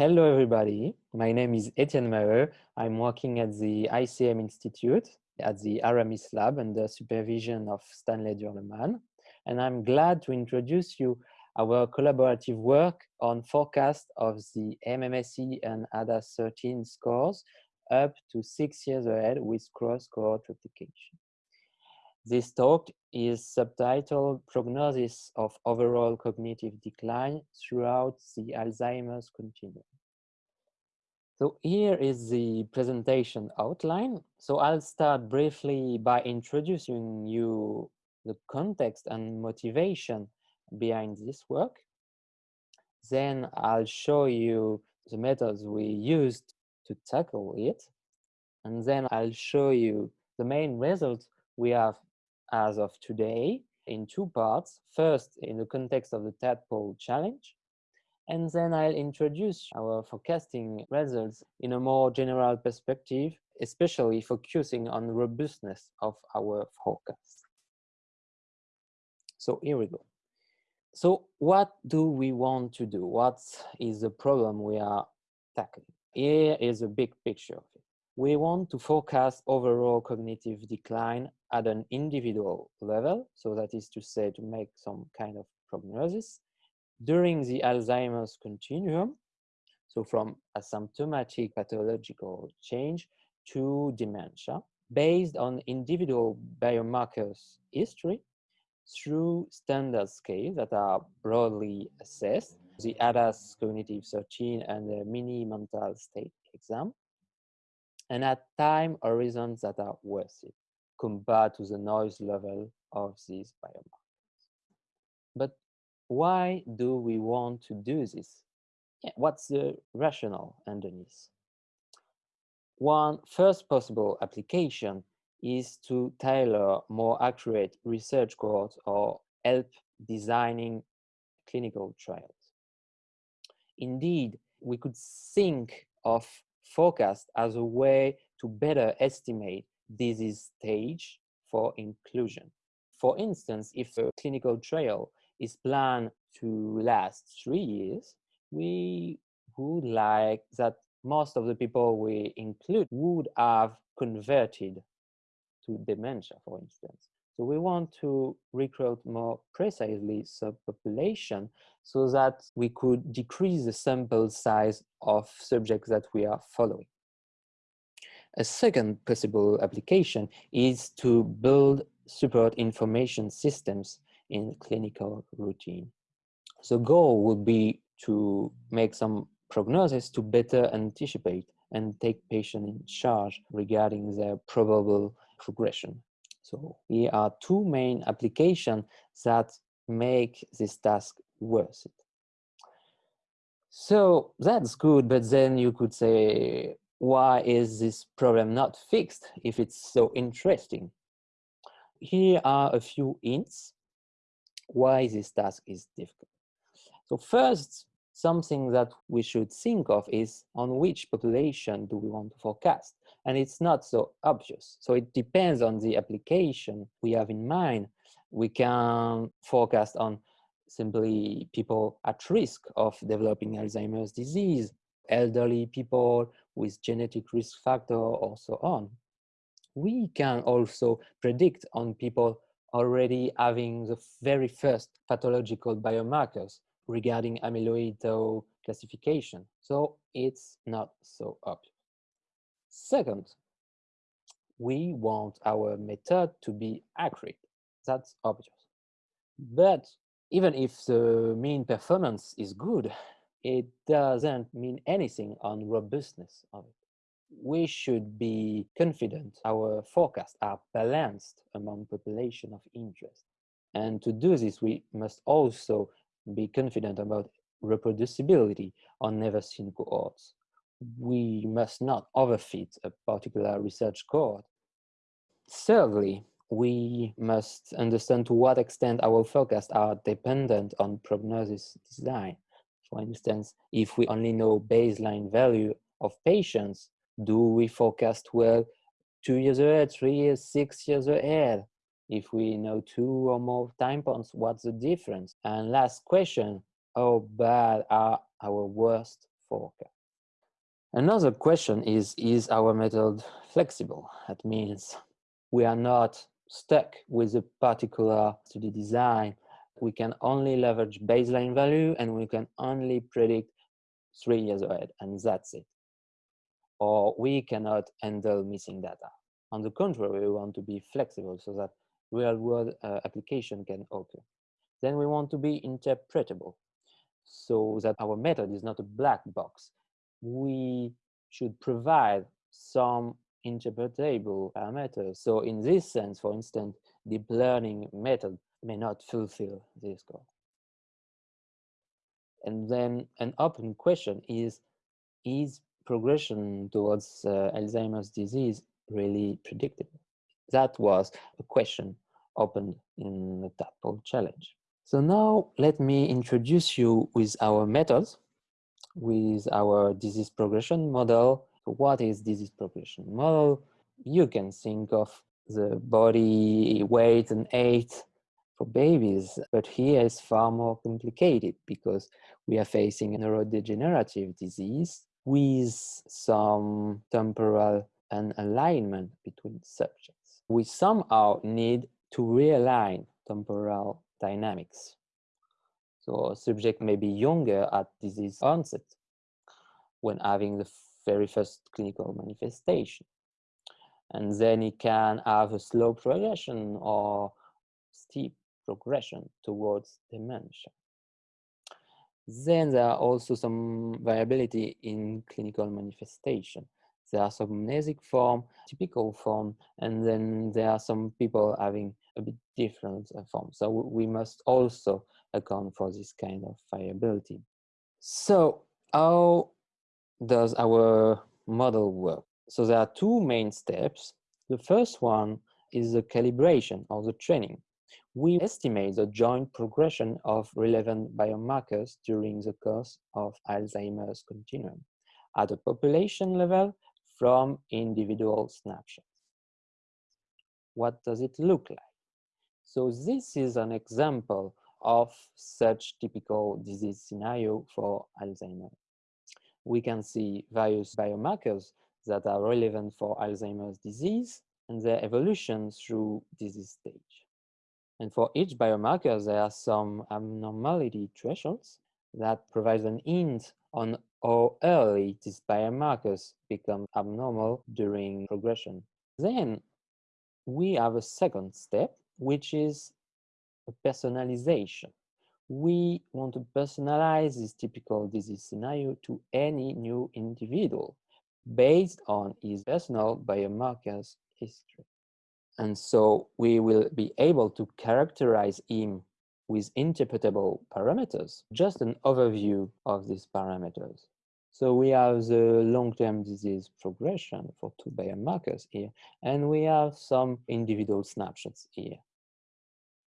Hello, everybody. My name is Etienne Maheux. I'm working at the ICM Institute at the Aramis Lab under supervision of Stanley Durrleman. And I'm glad to introduce you our collaborative work on forecast of the MMSE and ADAS 13 scores up to six years ahead with cross-cohort replication. This talk is subtitled Prognosis of Overall Cognitive Decline Throughout the Alzheimer's Continuum. So here is the presentation outline. So I'll start briefly by introducing you the context and motivation behind this work. Then I'll show you the methods we used to tackle it. And then I'll show you the main results we have as of today in two parts. First, in the context of the tadpole challenge, and then I'll introduce our forecasting results in a more general perspective, especially focusing on robustness of our forecast. So here we go. So what do we want to do? What is the problem we are tackling? Here is a big picture. We want to forecast overall cognitive decline at an individual level. So that is to say, to make some kind of prognosis during the Alzheimer's continuum, so from asymptomatic pathological change to dementia, based on individual biomarkers history through standard scales that are broadly assessed, the ADAS cognitive 13 and the mini mental state exam, and at time horizons that are worth it compared to the noise level of these biomarkers. Why do we want to do this? Yeah, what's the rationale underneath? One first possible application is to tailor more accurate research cohorts or help designing clinical trials. Indeed, we could think of forecast as a way to better estimate disease stage for inclusion. For instance, if a clinical trial is planned to last three years, we would like that most of the people we include would have converted to dementia, for instance. So we want to recruit more precisely subpopulation so that we could decrease the sample size of subjects that we are following. A second possible application is to build support information systems in clinical routine. The goal would be to make some prognosis to better anticipate and take patient in charge regarding their probable progression. So here are two main applications that make this task worth it. So that's good, but then you could say, why is this problem not fixed if it's so interesting? Here are a few hints why this task is difficult. So first, something that we should think of is on which population do we want to forecast? And it's not so obvious. So it depends on the application we have in mind. We can forecast on simply people at risk of developing Alzheimer's disease, elderly people with genetic risk factor or so on. We can also predict on people already having the very first pathological biomarkers regarding amyloid tau classification. So it's not so obvious. Second, we want our method to be accurate. That's obvious. But even if the mean performance is good, it doesn't mean anything on robustness of it we should be confident our forecasts are balanced among population of interest. And to do this, we must also be confident about reproducibility on never seen cohorts. We must not overfit a particular research cohort. Thirdly, we must understand to what extent our forecasts are dependent on prognosis design. For instance, if we only know baseline value of patients, do we forecast well two years ahead, three years, six years ahead? If we know two or more time points, what's the difference? And last question, how bad are our worst forecast. Another question is, is our method flexible? That means we are not stuck with a particular study design. We can only leverage baseline value and we can only predict three years ahead and that's it. Or we cannot handle missing data. On the contrary, we want to be flexible so that real world uh, application can occur. Then we want to be interpretable so that our method is not a black box. We should provide some interpretable parameters. So in this sense, for instance, deep learning method may not fulfill this goal. And then an open question is, is progression towards uh, Alzheimer's disease really predictable? That was a question opened in the Tadpole challenge. So now let me introduce you with our methods, with our disease progression model. What is disease progression model? You can think of the body weight and age for babies, but here is far more complicated because we are facing a neurodegenerative disease with some temporal and alignment between subjects. We somehow need to realign temporal dynamics. So a subject may be younger at disease onset when having the very first clinical manifestation. And then it can have a slow progression or steep progression towards dementia. Then there are also some variability in clinical manifestation. There are some amnesic form, typical form, and then there are some people having a bit different uh, form. So we must also account for this kind of variability. So how does our model work? So there are two main steps. The first one is the calibration or the training. We estimate the joint progression of relevant biomarkers during the course of Alzheimer's continuum at a population level from individual snapshots. What does it look like? So this is an example of such typical disease scenario for Alzheimer's. We can see various biomarkers that are relevant for Alzheimer's disease and their evolution through disease stage. And for each biomarker, there are some abnormality thresholds that provide an hint on how early these biomarkers become abnormal during progression. Then we have a second step, which is a personalization. We want to personalize this typical disease scenario to any new individual based on his personal biomarkers history. And so we will be able to characterize him with interpretable parameters, just an overview of these parameters. So we have the long-term disease progression for two biomarkers here, and we have some individual snapshots here.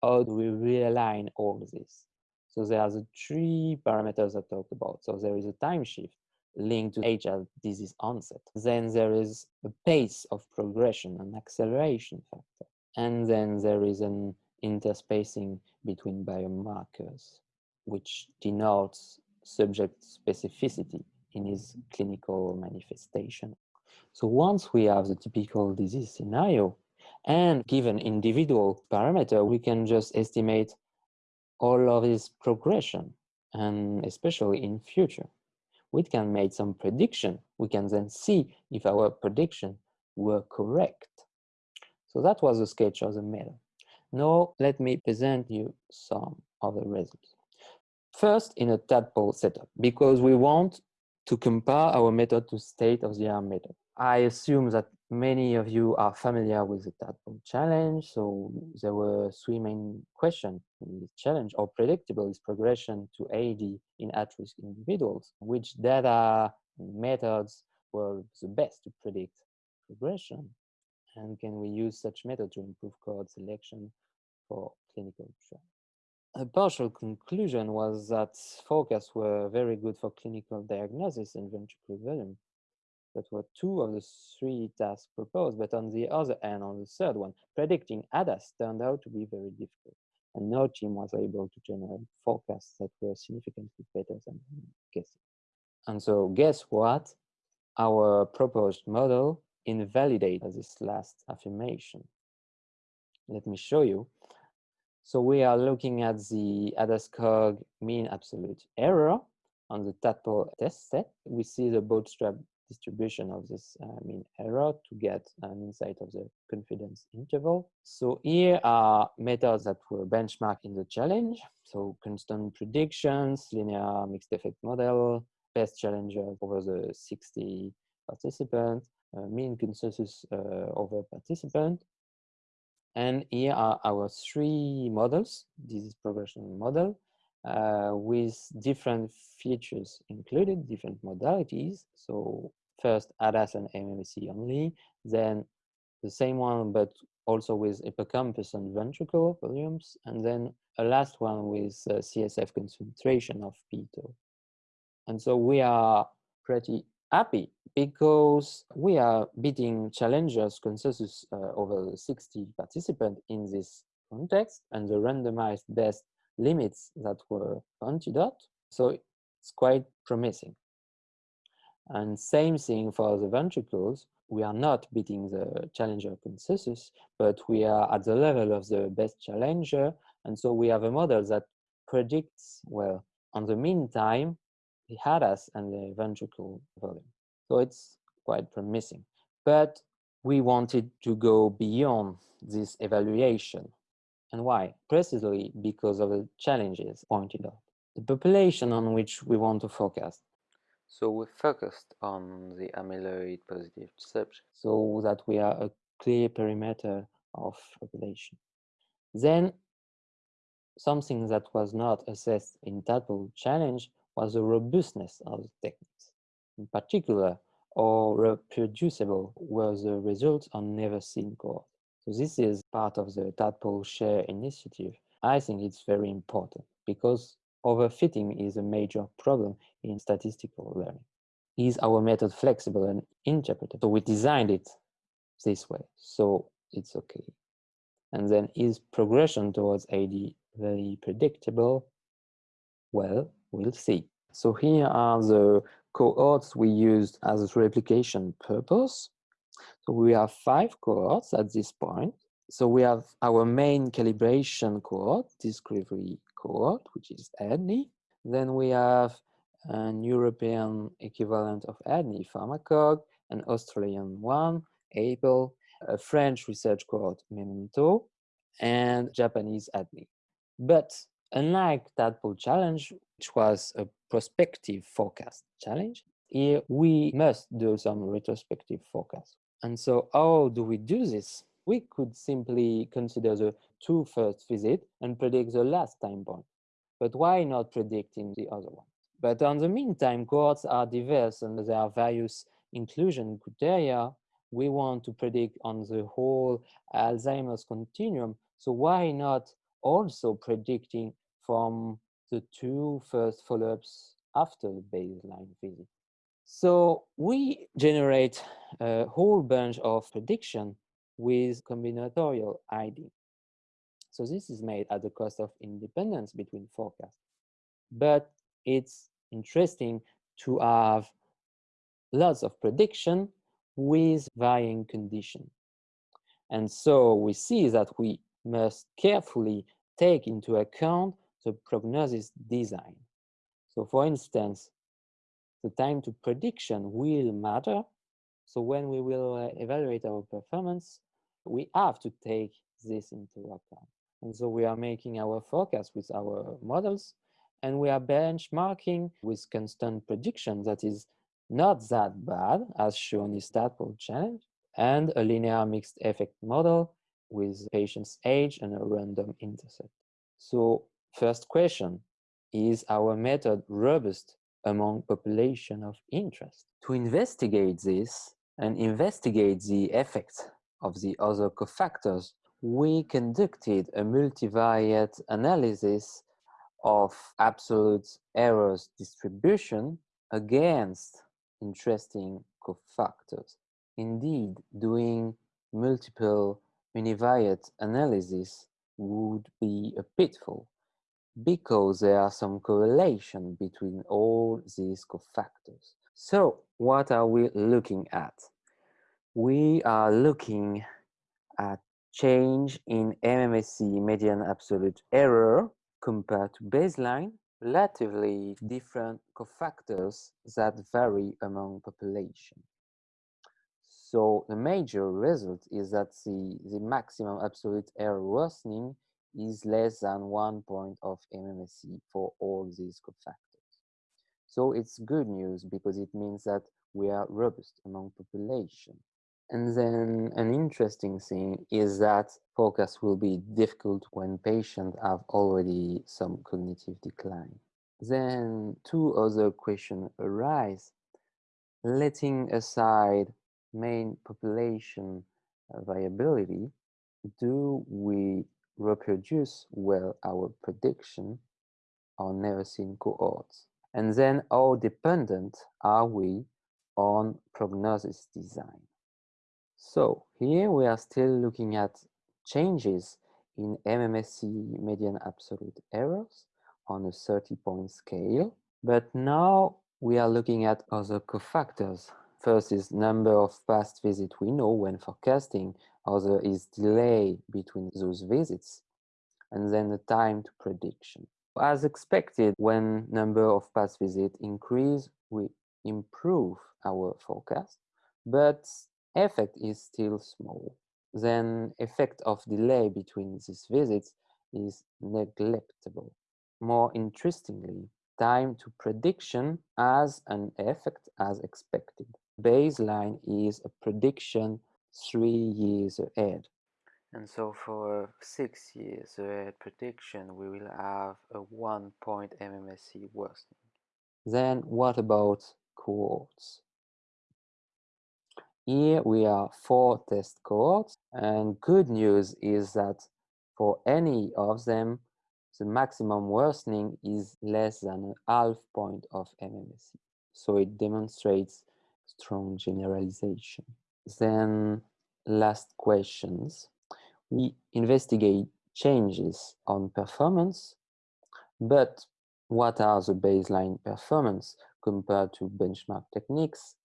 How do we realign all this? So there are the three parameters I talked about. So there is a time shift linked to of disease onset. Then there is a pace of progression, an acceleration factor. And then there is an interspacing between biomarkers, which denotes subject specificity in his clinical manifestation. So once we have the typical disease scenario and given individual parameter, we can just estimate all of his progression and especially in future. We can make some prediction. We can then see if our prediction were correct. So that was a sketch of the model. Now let me present you some of the results. First, in a tadpole setup, because we want to compare our method to state-of-the-art method. I assume that many of you are familiar with the tadpole challenge. So there were three main questions in this challenge. How predictable is progression to AD in at-risk individuals? Which data methods were the best to predict progression? And can we use such method to improve cohort selection for clinical trials? A partial conclusion was that forecasts were very good for clinical diagnosis and ventricular volume. That were two of the three tasks proposed, but on the other hand, on the third one, predicting ADAS turned out to be very difficult, and no team was able to generate forecasts that were significantly better than guessing. And so guess what? Our proposed model invalidates this last affirmation. Let me show you. So we are looking at the ADAS-Cog mean absolute error on the tadpole test set. We see the bootstrap distribution of this uh, mean error to get an insight of the confidence interval. So here are methods that were benchmarked in the challenge. So constant predictions, linear mixed effect model, best challenger over the 60 participants, uh, mean consensus uh, over participant. And here are our three models. This is progression model uh, with different features included, different modalities. So first ADAS and MMSE only, then the same one but also with hippocampus and ventricle volumes, and then a last one with uh, CSF concentration of p-tau. And so we are pretty happy because we are beating challengers consensus uh, over 60 participants in this context and the randomized best limits that were antidote. So it's quite promising. And same thing for the ventricles. We are not beating the challenger consensus, but we are at the level of the best challenger. And so we have a model that predicts, well, on the meantime, the ADAS and the ventricle volume. So it's quite promising. But we wanted to go beyond this evaluation and why? Precisely because of the challenges pointed out. The population on which we want to focus. So we focused on the amyloid positive subject so that we are a clear perimeter of population. Then something that was not assessed in Tadpole challenge was the robustness of the techniques. In particular, how reproducible were the results on never seen cohort. So this is part of the Tadpole Share initiative. I think it's very important because overfitting is a major problem in statistical learning. Is our method flexible and interpreted? So we designed it this way, so it's okay. And then is progression towards AD very predictable? Well, we'll see. So here are the cohorts we used as a replication purpose. So we have five cohorts at this point. So we have our main calibration cohort, discovery cohort, which is ADNI. Then we have an European equivalent of ADNI, Pharmacog, an Australian one, AIBL, a French research cohort, Memento, and Japanese ADNI. But unlike Tadpole Challenge, which was a prospective forecast challenge, here we must do some retrospective forecast. And so how do we do this? We could simply consider the two first visit and predict the last time point. But why not predicting the other one? But on the meantime, cohorts are diverse and there are various inclusion criteria. We want to predict on the whole Alzheimer's continuum. So why not also predicting from the two first follow-ups after the baseline visit? So we generate a whole bunch of prediction with combinatorial ID. So this is made at the cost of independence between forecasts. But it's interesting to have lots of prediction with varying condition. And so we see that we must carefully take into account the prognosis design. So for instance, the time to prediction will matter. So when we will uh, evaluate our performance, we have to take this into account. And so we are making our forecast with our models and we are benchmarking with constant prediction that is not that bad as shown in Tadpole challenge and a linear mixed effect model with patient's age and a random intercept. So first question, is our method robust among population of interest. To investigate this and investigate the effects of the other cofactors, we conducted a multivariate analysis of absolute errors distribution against interesting cofactors. Indeed, doing multiple univariate analysis would be a pitfall because there are some correlation between all these cofactors. So what are we looking at? We are looking at change in MMSE median absolute error compared to baseline, relatively different cofactors that vary among population. So the major result is that the, the maximum absolute error worsening is less than one point of MMSE for all these cofactors. So it's good news because it means that we are robust among population. And then an interesting thing is that focus will be difficult when patients have already some cognitive decline. Then two other questions arise. Letting aside main population uh, viability, do we reproduce well our prediction on seen cohorts? And then how dependent are we on prognosis design? So here we are still looking at changes in MMSE median absolute errors on a 30-point scale. But now we are looking at other cofactors. First is number of past visits we know when forecasting. Other is delay between those visits. And then the time to prediction. As expected, when number of past visits increase, we improve our forecast. But effect is still small, then effect of delay between these visits is neglectable. More interestingly, time to prediction has an effect as expected. Baseline is a prediction three years ahead. And so for six years ahead prediction, we will have a one point MMSE worsening. Then what about cohorts? Here we are four test cohorts and good news is that for any of them, the maximum worsening is less than a half point of MMSE. So it demonstrates strong generalization. Then last questions. We investigate changes on performance, but what are the baseline performance compared to benchmark techniques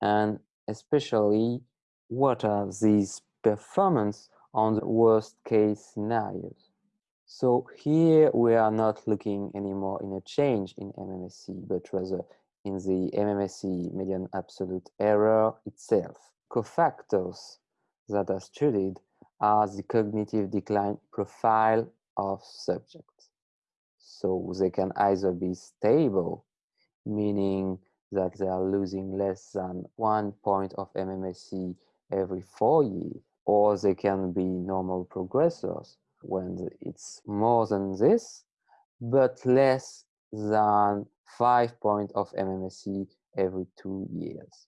and especially what are these performance on the worst case scenarios. So here we are not looking anymore in a change in MMSE, but rather in the MMSE median absolute error itself. Cofactors that are studied are the cognitive decline profile of subjects. So they can either be stable, meaning that they are losing less than one point of MMSE every four years, or they can be normal progressors when it's more than this, but less than five point of MMSE every two years.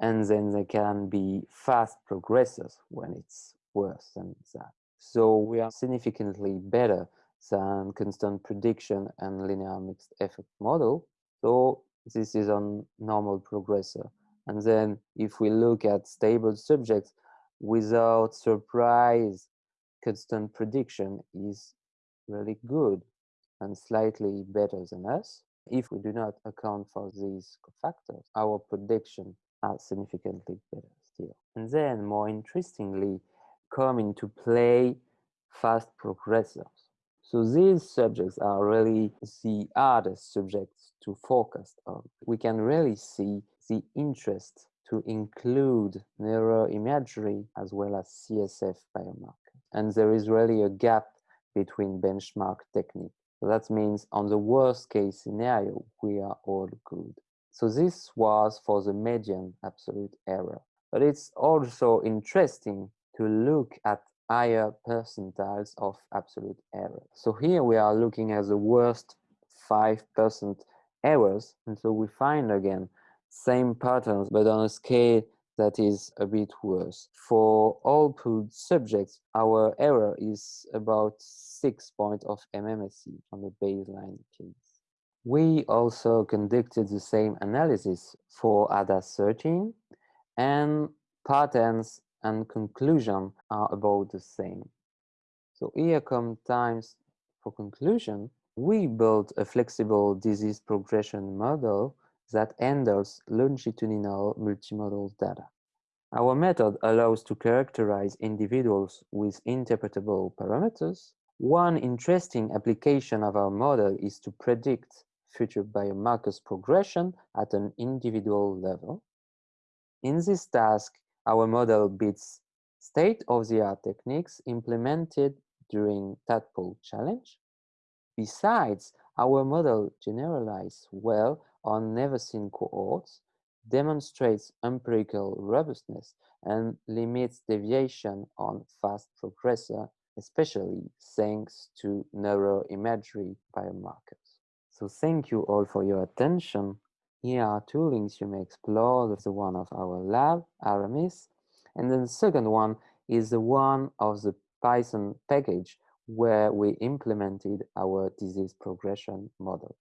And then they can be fast progressors when it's worse than that. So we are significantly better than constant prediction and linear mixed effect model. So this is on normal progressor. And then if we look at stable subjects, without surprise, constant prediction is really good and slightly better than us. If we do not account for these factors, our prediction are significantly better still. And then more interestingly, come into play fast progressors. So these subjects are really the hardest subjects to focus on. We can really see the interest to include neuroimagery as well as CSF biomarkers. And there is really a gap between benchmark technique. So that means on the worst case scenario, we are all good. So this was for the median absolute error. But it's also interesting to look at higher percentiles of absolute error. So here we are looking at the worst 5% errors. And so we find again, same patterns, but on a scale that is a bit worse. For all pooled subjects, our error is about six points of MMSE on the baseline. We also conducted the same analysis for ADAS 13 and patterns and conclusion are about the same. So here come times for conclusion. We built a flexible disease progression model that handles longitudinal multimodal data. Our method allows to characterize individuals with interpretable parameters. One interesting application of our model is to predict future biomarkers progression at an individual level. In this task, our model beats state-of-the-art techniques implemented during Tadpole Challenge. Besides, our model generalizes well on never-seen cohorts, demonstrates empirical robustness, and limits deviation on fast progressor, especially thanks to neuroimagery biomarkers. So thank you all for your attention. Here are two links you may explore. the one of our lab, Aramis, and then the second one is the one of the Python package where we implemented our disease progression model.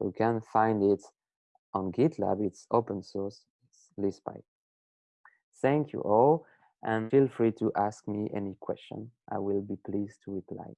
You can find it on GitLab, it's open source, it's Leaspy. Thank you all, and feel free to ask me any question. I will be pleased to reply.